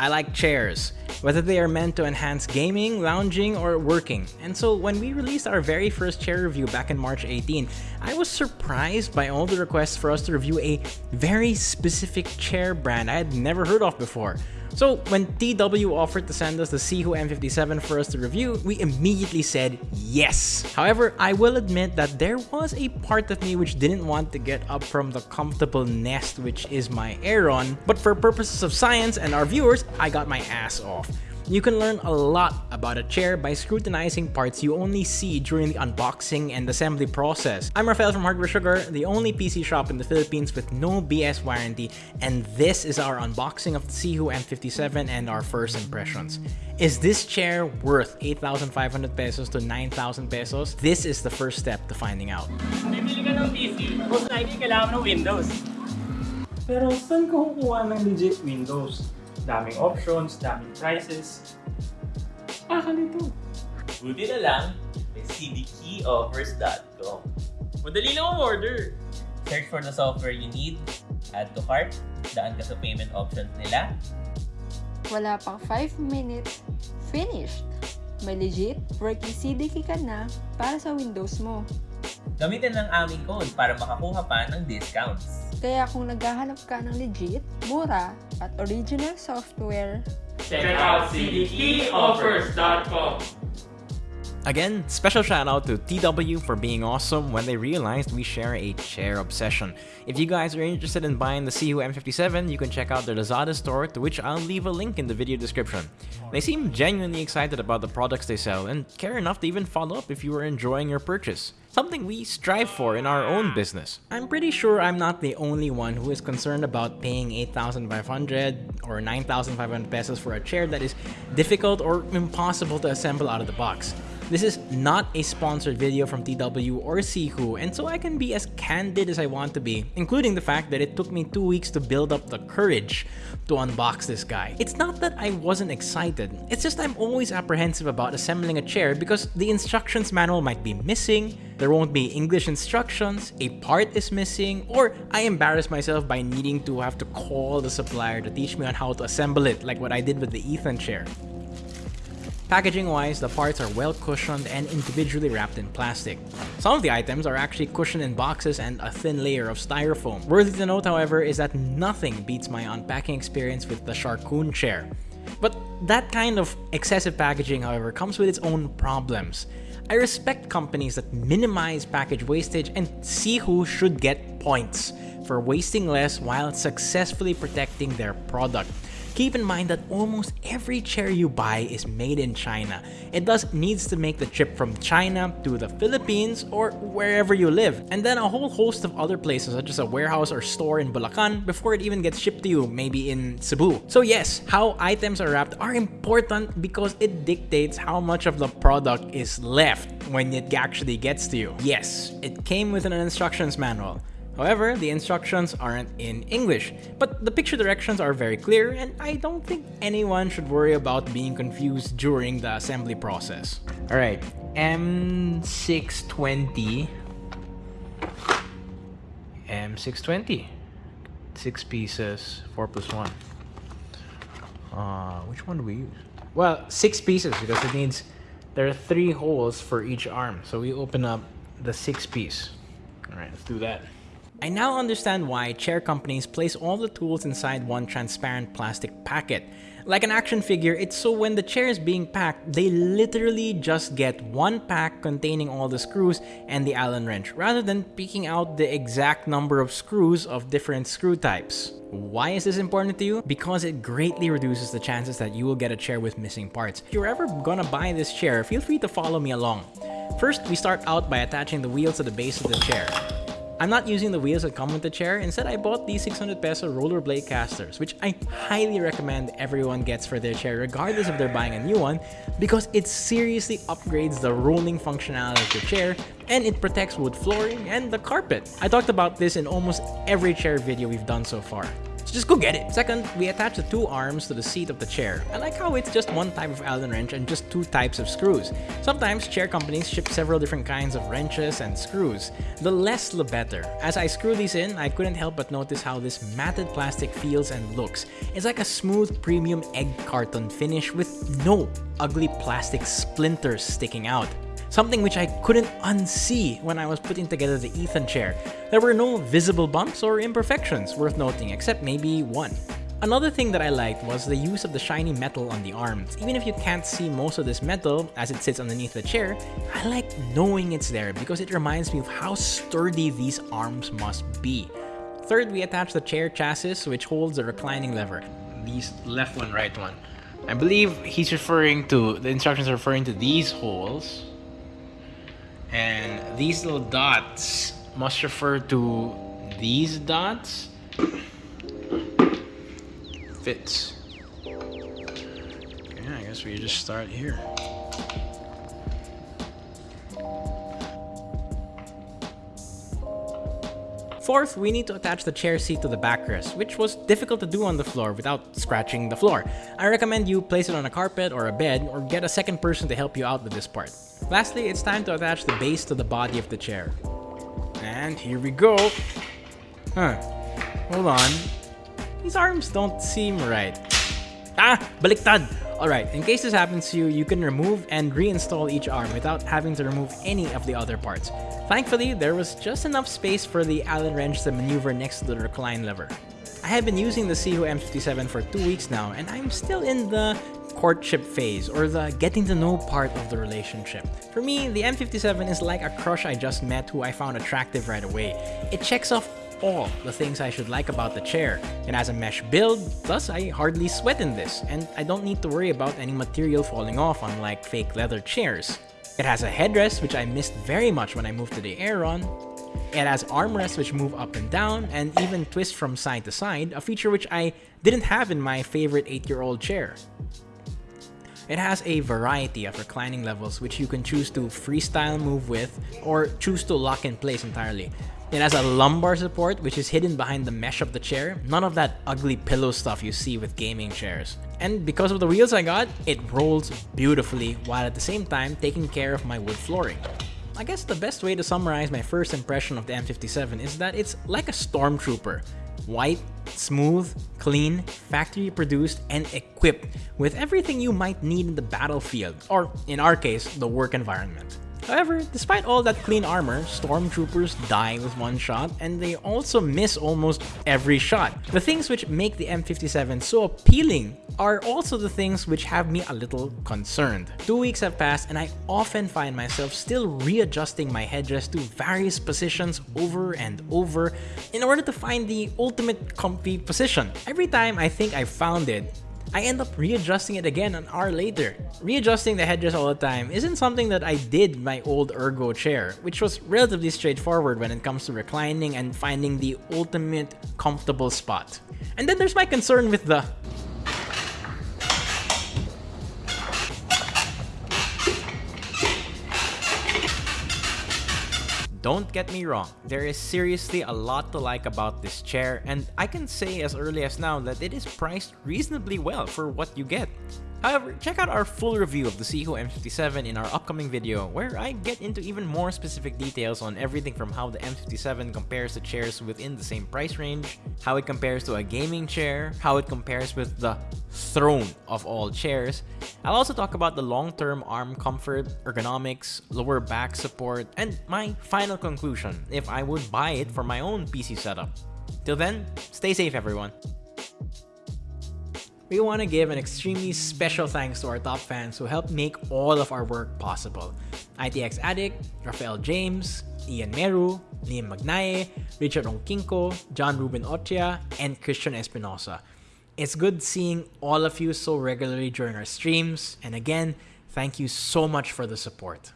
I like chairs, whether they are meant to enhance gaming, lounging, or working. And so when we released our very first chair review back in March 18, I was surprised by all the requests for us to review a very specific chair brand I had never heard of before. So when TW offered to send us the Sihoo M57 for us to review, we immediately said yes. However, I will admit that there was a part of me which didn't want to get up from the comfortable nest which is my Aeron, but for purposes of science and our viewers, I got my ass off. You can learn a lot about a chair by scrutinizing parts you only see during the unboxing and assembly process. I'm Rafael from Hardware Sugar, the only PC shop in the Philippines with no BS warranty, and this is our unboxing of the Sihoo M57 and our first impressions. Is this chair worth 8,500 pesos to 9,000 pesos? This is the first step to finding out. Bibili ka ng PC, most likely kailangan ng Windows. Pero saan ka kukuha ng legit Windows? Daming options, daming prices. Ah, nito. Buti na lang, may cdkeyoffers.com. Madali lang order. Search for the software you need, add to cart, daan ka sa payment options nila, Wala pang 5 minutes, finished! May legit working CDK ka na para sa Windows mo. gamitin ang aming code para makakuha pa ng discounts. Kaya kung naghahanap ka ng legit, mura, at original software, Check out cdkeyoffers.com. Again, special shout out to TW for being awesome when they realized we share a chair obsession. If you guys are interested in buying the Sihoo M57, you can check out their Lazada store to which I'll leave a link in the video description. They seem genuinely excited about the products they sell and care enough to even follow up if you are enjoying your purchase. Something we strive for in our own business. I'm pretty sure I'm not the only one who is concerned about paying 8,500 or 9,500 pesos for a chair that is difficult or impossible to assemble out of the box. This is not a sponsored video from TW or Sihoo, and so I can be as candid as I want to be, including the fact that it took me two weeks to build up the courage to unbox this guy. It's not that I wasn't excited, it's just I'm always apprehensive about assembling a chair because the instructions manual might be missing, there won't be English instructions, a part is missing, or I embarrass myself by needing to have to call the supplier to teach me on how to assemble it like what I did with the Ethan chair. Packaging wise, the parts are well cushioned and individually wrapped in plastic. Some of the items are actually cushioned in boxes and a thin layer of styrofoam. Worthy to note, however, is that nothing beats my unpacking experience with the Sharkoon chair. But that kind of excessive packaging, however, comes with its own problems. I respect companies that minimize package wastage and Sihoo should get points for wasting less while successfully protecting their product. Keep in mind that almost every chair you buy is made in China. It thus needs to make the trip from China to the Philippines or wherever you live, and then a whole host of other places such as a warehouse or store in Bulacan before it even gets shipped to you, maybe in Cebu. So yes, how items are wrapped are important because it dictates how much of the product is left when it actually gets to you. Yes, it came with an instructions manual. However, the instructions aren't in English, but the picture directions are very clear and I don't think anyone should worry about being confused during the assembly process. Alright, M620. M620. Six pieces, four plus one. Uh, which one do we use? Well, six pieces because it needs, there are three holes for each arm. So we open up the six piece. Alright, let's do that. I now understand why chair companies place all the tools inside one transparent plastic packet. Like an action figure, it's so when the chair is being packed, they literally just get one pack containing all the screws and the Allen wrench, rather than picking out the exact number of screws of different screw types. Why is this important to you? Because it greatly reduces the chances that you will get a chair with missing parts. If you're ever gonna buy this chair, feel free to follow me along. First, we start out by attaching the wheels to the base of the chair. I'm not using the wheels that come with the chair. Instead, I bought these 600 peso rollerblade casters, which I highly recommend everyone gets for their chair, regardless if they're buying a new one, because it seriously upgrades the rolling functionality of the chair and it protects wood flooring and the carpet. I talked about this in almost every chair video we've done so far. So just go get it. Second, we attach the two arms to the seat of the chair. I like how it's just one type of Allen wrench and just two types of screws. Sometimes chair companies ship several different kinds of wrenches and screws. The less the better. As I screw these in, I couldn't help but notice how this matted plastic feels and looks. It's like a smooth premium egg carton finish with no ugly plastic splinters sticking out something which I couldn't unsee when I was putting together the Ethan chair. There were no visible bumps or imperfections worth noting, except maybe one. Another thing that I liked was the use of the shiny metal on the arms. Even if you can't see most of this metal as it sits underneath the chair, I like knowing it's there because it reminds me of how sturdy these arms must be. Third, we attach the chair chassis which holds the reclining lever. These left one, right one. I believe he's referring to, the instructions are referring to these holes and these little dots must refer to these dots. Fits. Yeah, I guess we just start here. Fourth, we need to attach the chair seat to the backrest, which was difficult to do on the floor without scratching the floor. I recommend you place it on a carpet or a bed or get a second person to help you out with this part. Lastly, it's time to attach the base to the body of the chair. And here we go. Huh. Hold on. These arms don't seem right. Ah! Baliktad! Alright, in case this happens to you, you can remove and reinstall each arm without having to remove any of the other parts. Thankfully, there was just enough space for the Allen wrench to maneuver next to the recline lever. I have been using the Sihoo M57 for two weeks now, and I'm still in the courtship phase or the getting to know part of the relationship. For me, the M57 is like a crush I just met who I found attractive right away. It checks off all the things I should like about the chair. It has a mesh build, thus I hardly sweat in this, and I don't need to worry about any material falling off unlike fake leather chairs. It has a headrest which I missed very much when I moved to the Aeron. It has armrests which move up and down and even twist from side to side, a feature which I didn't have in my favorite 8-year-old chair. It has a variety of reclining levels which you can choose to freestyle move with or choose to lock in place entirely. It has a lumbar support which is hidden behind the mesh of the chair, none of that ugly pillow stuff you see with gaming chairs. And because of the wheels I got, it rolls beautifully while at the same time taking care of my wood flooring. I guess the best way to summarize my first impression of the M57 is that it's like a stormtrooper. White, smooth, clean, factory produced, and equipped with everything you might need in the battlefield, or in our case, the work environment. However, despite all that clean armor, stormtroopers die with one shot, and they also miss almost every shot. The things which make the M57 so appealing are also the things which have me a little concerned. Two weeks have passed and I often find myself still readjusting my headrest to various positions over and over in order to find the ultimate comfy position. Every time I think I've found it, I end up readjusting it again an hour later. Readjusting the headrest all the time isn't something that I did my old ergo chair, which was relatively straightforward when it comes to reclining and finding the ultimate comfortable spot. And then there's my concern with the Don't get me wrong, there is seriously a lot to like about this chair and I can say as early as now that it is priced reasonably well for what you get. However, check out our full review of the Sihoo M57 in our upcoming video where I get into even more specific details on everything from how the M57 compares to chairs within the same price range, how it compares to a gaming chair, how it compares with the throne of all chairs. I'll also talk about the long-term arm comfort, ergonomics, lower back support, and my final conclusion if I would buy it for my own PC setup. Till then, stay safe everyone we want to give an extremely special thanks to our top fans who helped make all of our work possible. ITX Addict, Rafael James, Ian Meru, Liam Magnaye, Richard Onkinko, John Ruben Ochia, and Christian Espinosa. It's good seeing all of you so regularly during our streams, and again, thank you so much for the support.